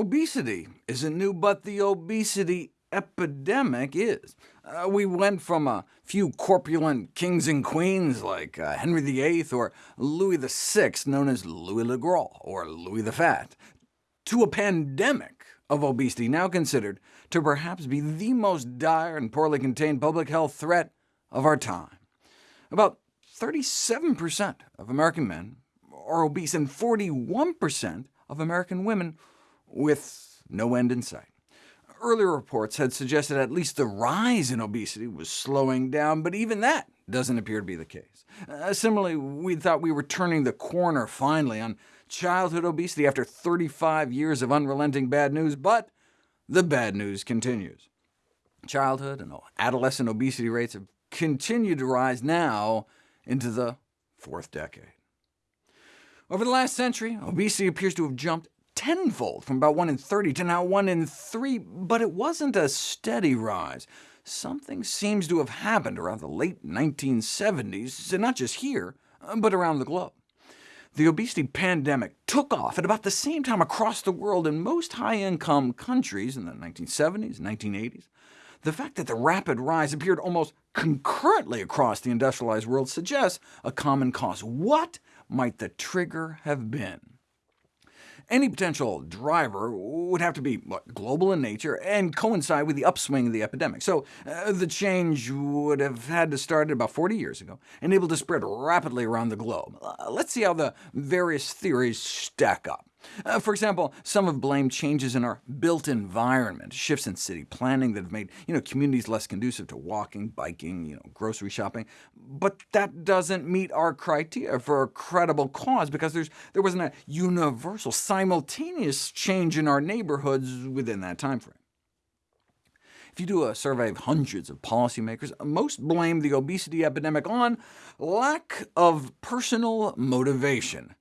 Obesity isn't new, but the obesity epidemic is. Uh, we went from a few corpulent kings and queens like uh, Henry VIII or Louis VI, known as Louis le Gros or Louis the Fat, to a pandemic of obesity now considered to perhaps be the most dire and poorly contained public health threat of our time. About 37% of American men are obese, and 41% of American women with no end in sight. Earlier reports had suggested at least the rise in obesity was slowing down, but even that doesn't appear to be the case. Uh, similarly, we thought we were turning the corner finally on childhood obesity after 35 years of unrelenting bad news, but the bad news continues. Childhood and adolescent obesity rates have continued to rise now into the fourth decade. Over the last century, obesity appears to have jumped tenfold, from about 1 in 30 to now 1 in 3, but it wasn't a steady rise. Something seems to have happened around the late 1970s, and not just here, uh, but around the globe. The obesity pandemic took off at about the same time across the world in most high-income countries in the 1970s and 1980s. The fact that the rapid rise appeared almost concurrently across the industrialized world suggests a common cause. What might the trigger have been? Any potential driver would have to be what, global in nature and coincide with the upswing of the epidemic. So uh, the change would have had to start about 40 years ago, and able to spread rapidly around the globe. Uh, let's see how the various theories stack up. Uh, for example, some have blamed changes in our built environment, shifts in city planning that have made you know, communities less conducive to walking, biking, you know, grocery shopping. But that doesn't meet our criteria for a credible cause, because there's, there wasn't a universal, simultaneous change in our neighborhoods within that time frame. If you do a survey of hundreds of policymakers, most blame the obesity epidemic on lack of personal motivation.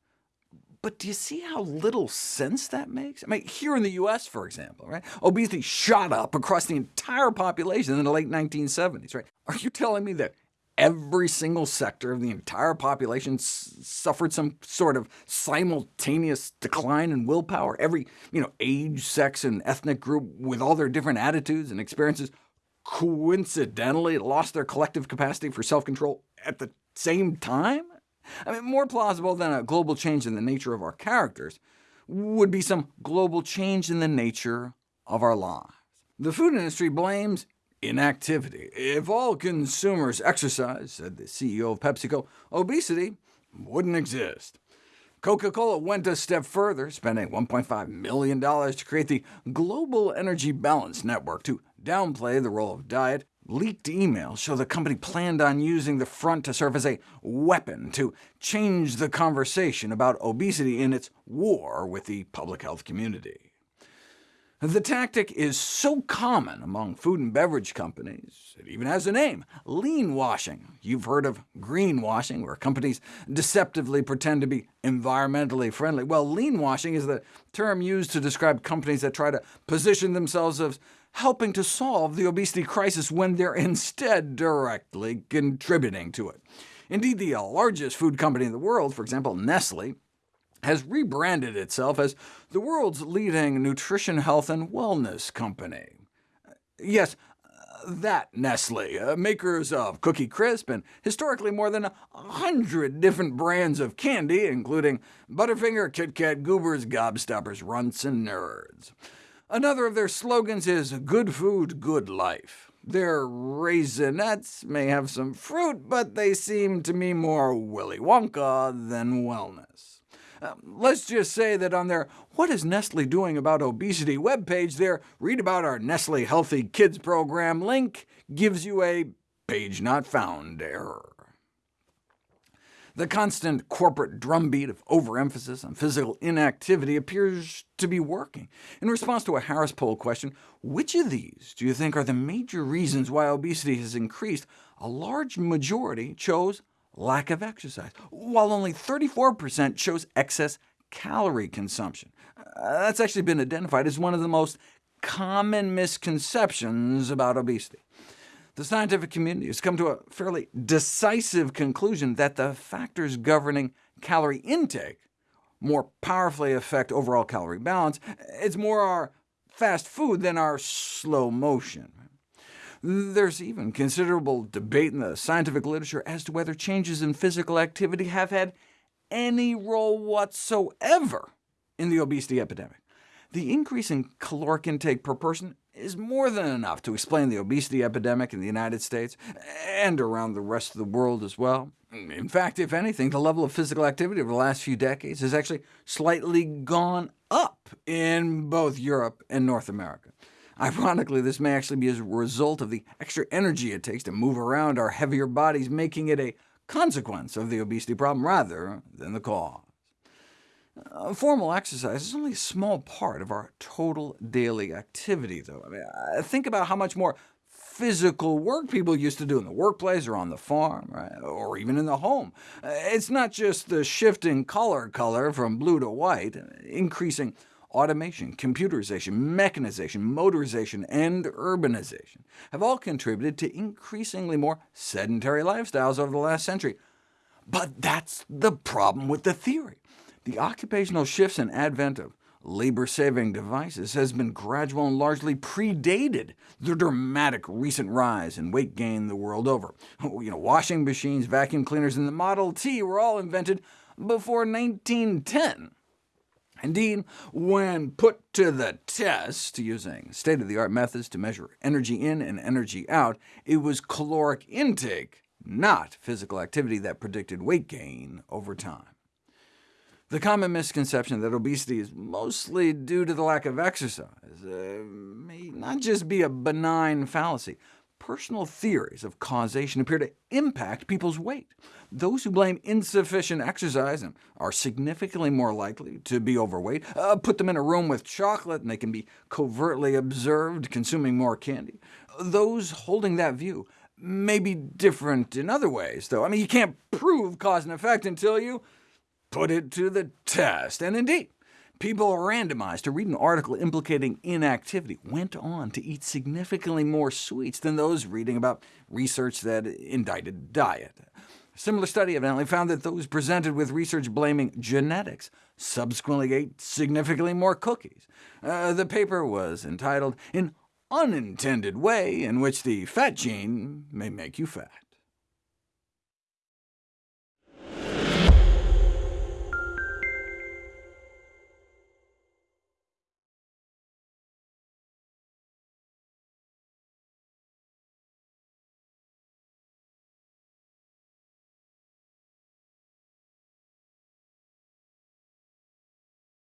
But do you see how little sense that makes? I mean, here in the U.S., for example, right, obesity shot up across the entire population in the late 1970s. Right? Are you telling me that every single sector of the entire population suffered some sort of simultaneous decline in willpower? Every you know, age, sex, and ethnic group, with all their different attitudes and experiences, coincidentally lost their collective capacity for self-control at the same time? I mean, more plausible than a global change in the nature of our characters would be some global change in the nature of our lives. The food industry blames inactivity. If all consumers exercise, said the CEO of PepsiCo, obesity wouldn't exist. Coca-Cola went a step further, spending $1.5 million to create the Global Energy Balance Network to downplay the role of diet Leaked emails show the company planned on using the front to serve as a weapon to change the conversation about obesity in its war with the public health community. The tactic is so common among food and beverage companies, it even has a name, lean washing. You've heard of greenwashing, where companies deceptively pretend to be environmentally friendly. Well, lean washing is the term used to describe companies that try to position themselves as helping to solve the obesity crisis when they're instead directly contributing to it. Indeed, the largest food company in the world, for example Nestle, has rebranded itself as the world's leading nutrition, health, and wellness company. Yes, that Nestle, uh, makers of Cookie Crisp and historically more than a hundred different brands of candy, including Butterfinger, Kit Kat, Goobers, Gobstoppers, Runts, and Nerds. Another of their slogans is good food, good life. Their Raisinets may have some fruit, but they seem to me more Willy Wonka than wellness. Uh, let's just say that on their What is Nestle Doing About Obesity webpage, their Read About Our Nestle Healthy Kids program link gives you a page not found error. The constant corporate drumbeat of overemphasis on physical inactivity appears to be working. In response to a Harris poll question, which of these do you think are the major reasons why obesity has increased, a large majority chose lack of exercise, while only 34% chose excess calorie consumption. Uh, that's actually been identified as one of the most common misconceptions about obesity the scientific community has come to a fairly decisive conclusion that the factors governing calorie intake more powerfully affect overall calorie balance. It's more our fast food than our slow motion. There's even considerable debate in the scientific literature as to whether changes in physical activity have had any role whatsoever in the obesity epidemic. The increase in caloric intake per person is more than enough to explain the obesity epidemic in the United States, and around the rest of the world as well. In fact, if anything, the level of physical activity over the last few decades has actually slightly gone up in both Europe and North America. Ironically, this may actually be as a result of the extra energy it takes to move around our heavier bodies, making it a consequence of the obesity problem rather than the cause. Uh, formal exercise is only a small part of our total daily activity, though. I mean, uh, think about how much more physical work people used to do in the workplace or on the farm, right? or even in the home. Uh, it's not just the shift in color color from blue to white. Increasing automation, computerization, mechanization, motorization, and urbanization have all contributed to increasingly more sedentary lifestyles over the last century. But that's the problem with the theory. The occupational shifts and advent of labor-saving devices has been gradual and largely predated the dramatic recent rise in weight gain the world over. Oh, you know, washing machines, vacuum cleaners, and the Model T were all invented before 1910. Indeed, when put to the test using state-of-the-art methods to measure energy in and energy out, it was caloric intake, not physical activity, that predicted weight gain over time. The common misconception that obesity is mostly due to the lack of exercise uh, may not just be a benign fallacy. Personal theories of causation appear to impact people's weight. Those who blame insufficient exercise and are significantly more likely to be overweight, uh, put them in a room with chocolate and they can be covertly observed consuming more candy. Those holding that view may be different in other ways, though. I mean, you can't prove cause and effect until you put it to the test. And indeed, people randomized to read an article implicating inactivity went on to eat significantly more sweets than those reading about research that indicted diet. A similar study evidently found that those presented with research blaming genetics subsequently ate significantly more cookies. Uh, the paper was entitled An Unintended Way in Which the Fat Gene May Make You Fat.